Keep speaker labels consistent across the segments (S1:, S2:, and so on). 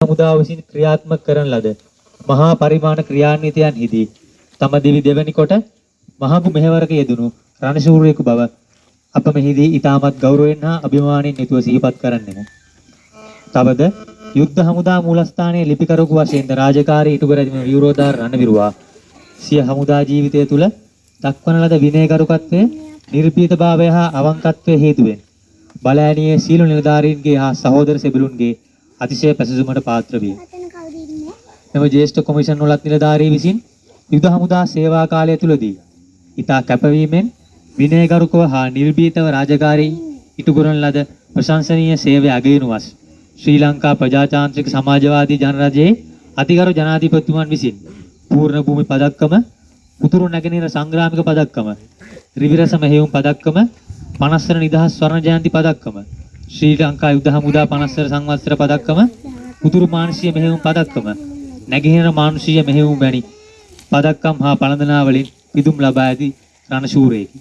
S1: හමුදාව විසින් ක්‍රියාත්මක කරන ලද මහා පරිමාණ ක්‍රියාන්විතයන්හිදී තම දිවි දෙවැනි කොට මහඟු මෙහෙවරක යෙදුණු රණශූරයෙකු බව අප මෙහිදී ඊටමත් ගෞරවයෙන් හා අභිමානයෙන් යුතුව සිහිපත් කරන්නෙමු. තවද යුද්ධ හමුදා මූලස්ථානයේ ලිපිකරුවකු වශයෙන් ද රාජකාරී ඉටු කර ඇති විරෝධාර රණවිරුවා සිය හමුදා ජීවිතය තුළ දක්වන ලද විනයගරුකත්වය, නිර්භීතභාවය හා අවංකත්වය හේතුවෙන් බලෑනියේ සීල නිලධාරීන්ගේ හා සහෝදර සෙබළුන්ගේ අතිශය පැසසුමට පාත්‍ර විය. මෙම ජ්‍යෙෂ්ඨ කොමිෂන් වලත් නිලධාරී විසින් යුද හමුදා සේවා කාලය තුලදී ඊතා කැපවීමෙන් විනයගරුකව හා නිර්භීතව රාජකාරී ඉටු කරන ලද ප්‍රශංසනීය සේවය අගයනුවස් ශ්‍රී ලංකා ප්‍රජාතාන්ත්‍රික සමාජවාදී ජනරජයේ අතිගරු ජනාධිපතිතුමන් විසින් පූර්ණ භූමි පදක්කම උතුරු නැගෙනහිර සංග්‍රාමික පදක්කම ත්‍රිවිරස මෙහෙයුම් පදක්කම 50 වන නිදහස් ස්වර්ණ ජයන්ති පදක්කම ශ්‍රී ලංකා යුද හමුදා 50 වන සංවත්සර පදක්කම උතුරු මානුෂීය මෙහෙයුම් පදක්කම නැගෙනහිර මානුෂීය මෙහෙයුම් වැනි පදක්කම් හා පළඳනා වලින් පිදුම් ලබා ඇති රණශූරයෙකි.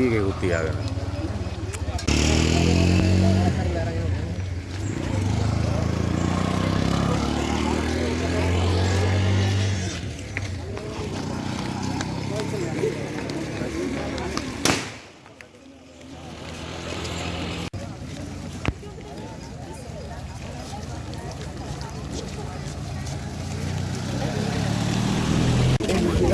S2: Rodríguez Gutiérrez.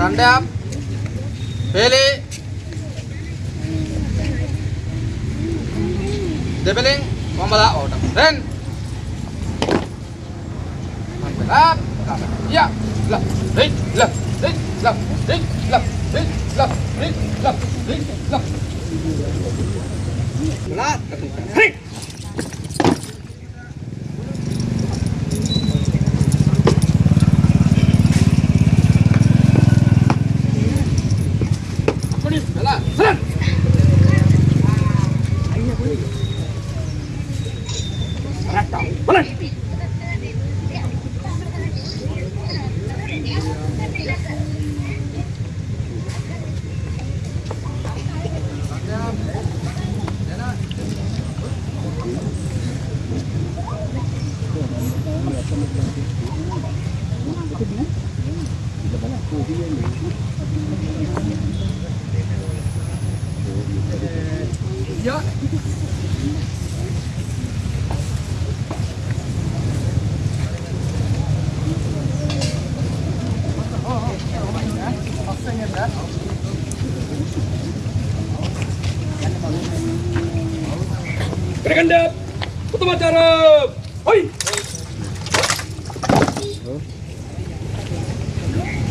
S2: రండి ఆప్ పేలి డెబలింగ్ మొమ్మల ఓటం run up yeah left right left right left
S3: right left right
S4: left right left right left right Vai lá, vai lá, vai lá, tá. vai lá. Selamat Arab. Hoi.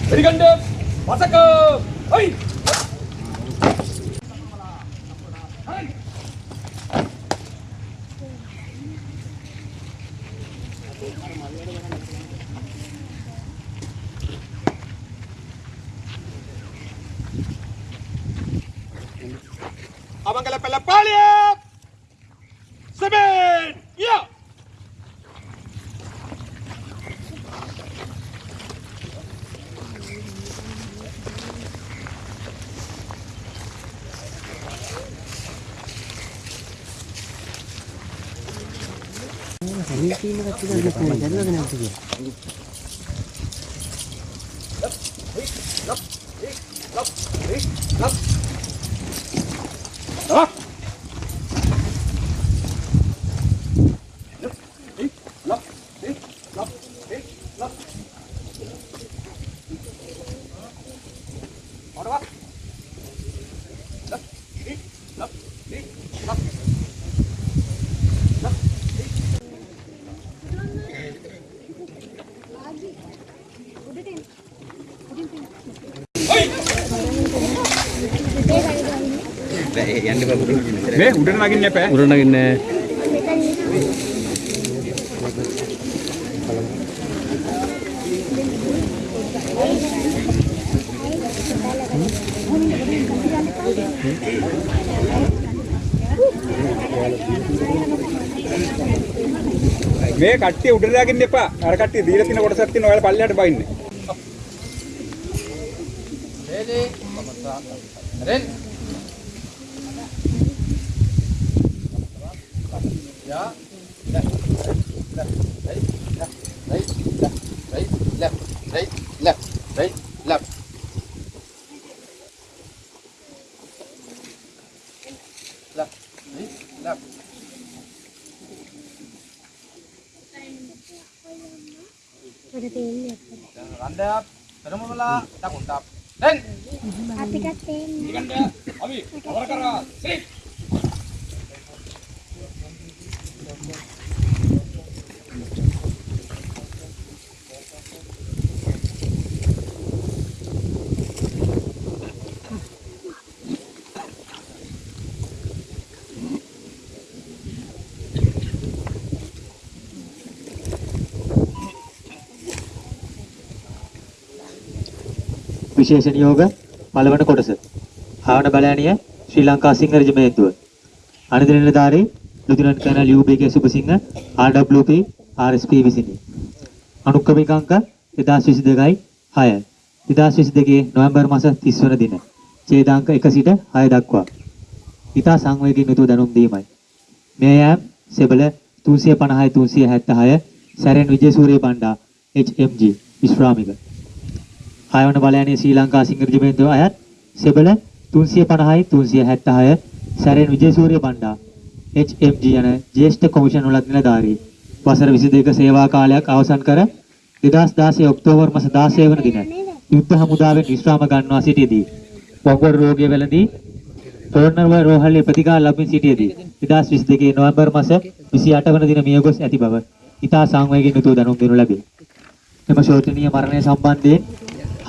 S4: Seriganda. Masaka. Hoi. Abang kalau pelapal ya. Sebel. ミルクイーナが違うね、こ
S5: んなやるわけないときよ。
S3: මේ උඩට නගින්න එපා.
S5: උරණ නගින්නේ
S3: මේ කට්ටිය උඩට නගින්න එපා. අර කට්ටිය දීලා තියෙන කොටසක් තියෙන ඔයාලා පල්ලෙහාට බයින්නේ.
S4: Ready. Ren. Ya. Tak untap. Dan. Api kating. Ikan dia. Abi, awal kara. Sip.
S1: විශේෂ නියෝග පළවන කොටස. ආවන බලෑනිය ශ්‍රී ලංකා සිංහ රෙජිමේන්තුව. අනිත් නිලධාරී lieutenant colonel UBK Subasinghe RWP RSP විසිනි. අනුක්‍රමික අංක 2022යි 6. 2022 නොවැම්බර් මාස 30 වන දින. ඡේදාංක 1 සිට 6 දක්වා. ඉතා සංවේගයෙන් යුතුව දැනුම් දීමයි. මේ යෑම් සෙබළ 350යි 376 සැරෙන් විජේසූරිය බණ්ඩා HMG විශ්‍රාමික හයවන බලයනේ ශ්‍රී ලංකා සිංහ රෙජිමේන්තුව අයත් සෙබළ 350යි 376 සැරෙන් විජේසූරිය බණ්ඩා HMG යන ජ්‍යෙෂ්ඨ කොමිෂන් වලත් නිලධාරී වසර 22 සේවා කාලයක් අවසන් කර 2016 ඔක්තෝබර් මාස 16 වන දින යුද්ධ හමුදාවෙන් විශ්‍රාම ගන්නවා සිටියේදී වගුරු රෝගය වැළඳී පොළොන්නරුව රෝහලේ ප්‍රතිකාර ලබමින් සිටියේදී 2022 නොවැම්බර් මාස 28 වන දින මියගොස් ඇති බව ඉතා සංවේගයෙන් යුතුව දැනුම් දෙනු ලැබේ. එම ශෝචනීය මරණය සම්බන්ධයෙන්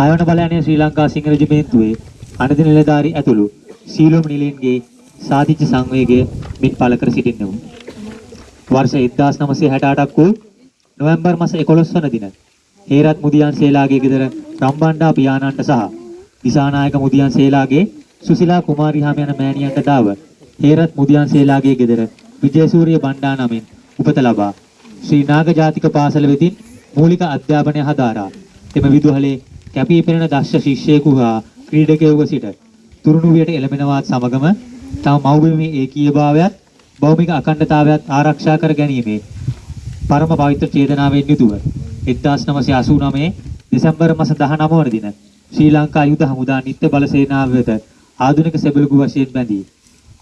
S1: හයවන බලයනේ ශ්‍රී ලංකා සිංහ රෙජිමේන්තුවේ අනධි නිලධාරී ඇතුළු සීලොම් නිලයන්ගේ සාධිච්ච සංවේගය මින් පළ කර සිටින්නෙමු. වර්ෂ 1968ක් වූ නොවැම්බර් මාස 11 වන දින හේරත් මුදියන් සේලාගේ ගෙදර රම්බණ්ඩා පියාණන්ට සහ දිසානායක මුදියන් සේලාගේ සුසිලා කුමාරි හාම යන මෑණියන්ට දාව හේරත් මුදියන් සේලාගේ ගෙදර විජේසූරිය බණ්ඩා නමින් උපත ලබා ශ්‍රී නාග ජාතික පාසල වෙතින් මූලික අධ්‍යාපනය හදාරා එම විදුහලේ කැපී පෙනෙන දක්ෂ ශිෂ්‍යයෙකු හා ක්‍රීඩකයෙකුව සිට තුරුණුවියට එළඹෙනවත් සමගම තම මව්බිමේ ඒකීයභාවයත් භෞමික අඛණ්ඩතාවයත් ආරක්ෂා කර ගැනීමේ පරම පවිත්‍ර චේතනාවෙන් යුතුව 1989 දෙසැම්බර් මාස 19 වන දින ශ්‍රී ලංකා යුද හමුදා නිත්‍ය බල සේනාව වෙත ආධුනික සෙබළුගු වශයෙන් බැඳී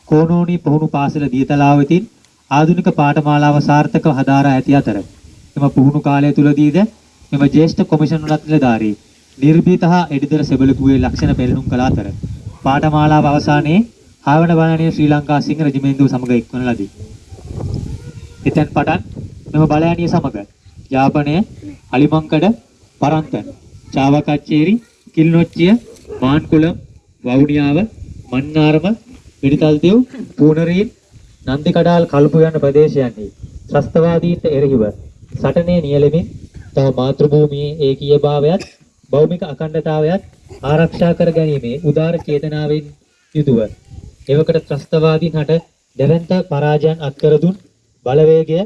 S1: කෝනෝනි පුහුණු පාසල දියතලාව වෙතින් ආධුනික පාඨමාලාව සාර්ථකව හදාරා ඇති අතර එම පුහුණු කාලය තුලදීද මෙම ජ්‍යෙෂ්ඨ කොමිෂන් වලත් නිලධාරී නිර්භීත හා එඩිදර සෙබළුගුවේ ලක්ෂණ පෙරළුම් කළ අතර පාඨමාලාව අවසානයේ ආවන බලනීය ශ්‍රී ලංකා සිංහ රෙජිමේන්තුව සමග එක්වන ලදී. එතෙන් පටන් මෙම බලයණිය සමග යාපනය, අලිමංකඩ, පරන්තන, චාවකච්චේරි, කිල්නොච්චිය, මාන්කුලම්, වවුනියාව, මන්නාරම, මිරිතල්දෙව්, පූනරීන්, නන්දිකඩාල් කල්පු යන ප්‍රදේශයන්හි ත්‍රස්තවාදීන්ට එරෙහිව සටනේ නියැලෙමින් තම මාතෘභූමියේ ඒකීයභාවයත් භෞමික අඛණ්ඩතාවයත් ආරක්ෂා කර ගැනීමේ උදාර චේතනාවෙන් යුතුව එවකට ත්‍රස්තවාදීන් හට දැවැන්ත පරාජයන් අත්කර දුන් බලවේගය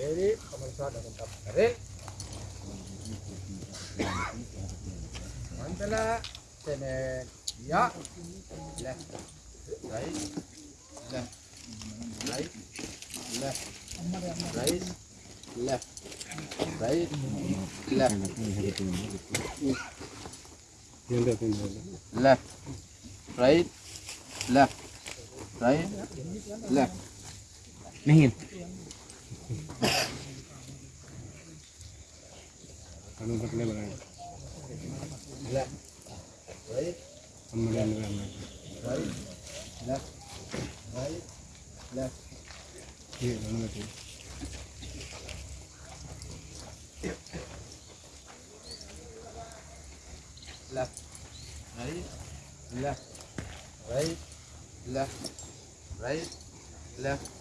S4: Ready? Pemirsa dalam tap kering. Mantala. Tenek. Ya. Left. Right. Left. left, right, left, right, left, left, right, left, right, left.
S3: Mehin. Kamu pakai apa?
S4: Left, right, right, left, right, left. Yeah, I know it. Left, right, left, right, left, right, left.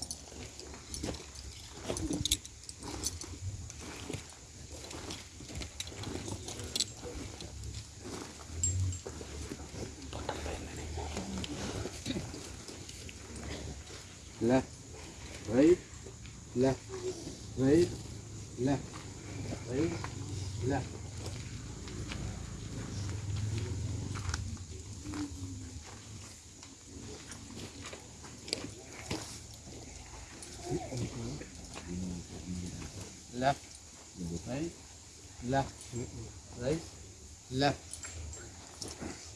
S4: Right. Left. Right. Left. Right. Left. Left. Right. Left. Right. Left.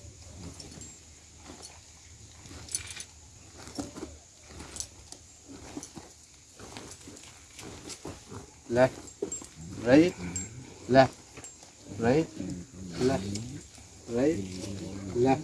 S4: Left, right, left, right, left, right, left.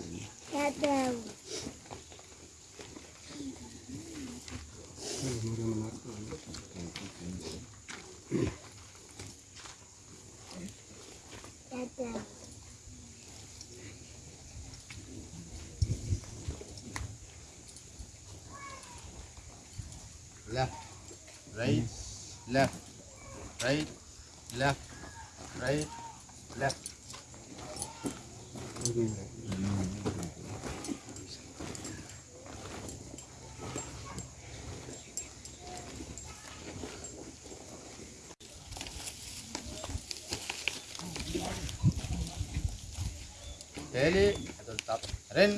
S4: Deli, tetap Ren.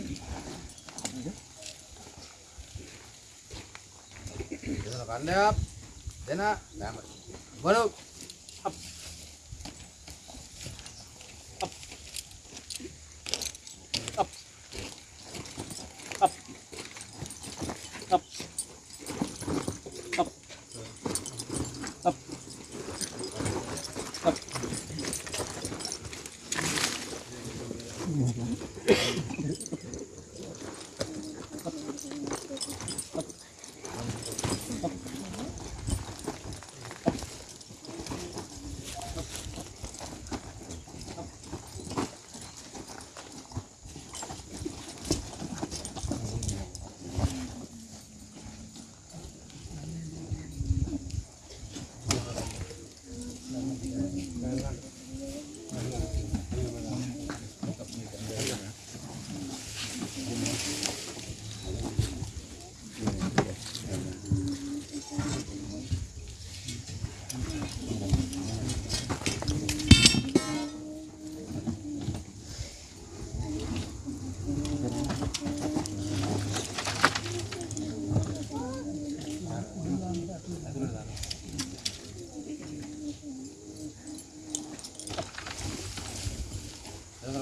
S4: දෙන කණ්ඩායම් දෙන නෑම බලමු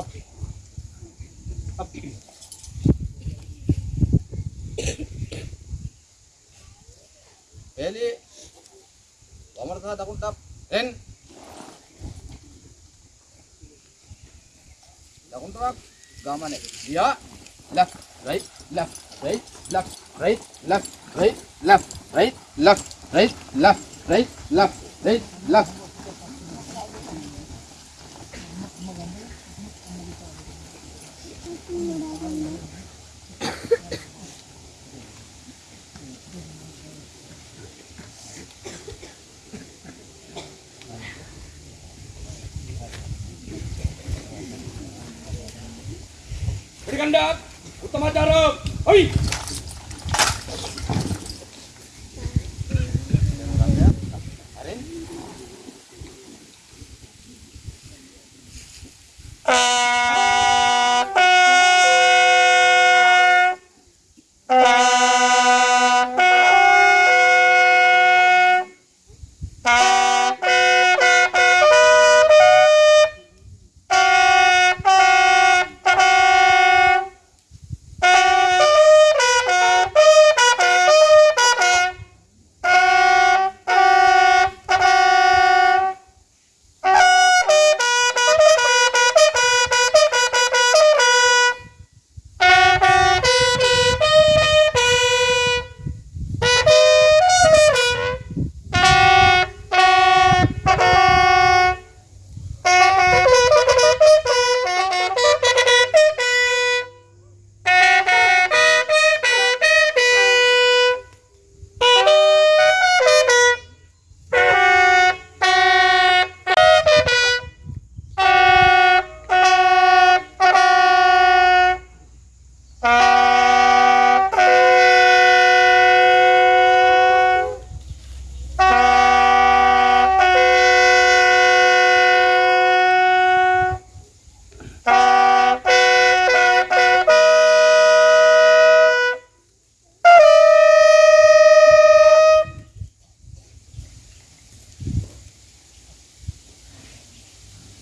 S4: up up eli. Kamar ka takun tap en. Takun tap gamane ya. Left right left right left right left right left right left right left right left. kandak utama jarak
S5: oi!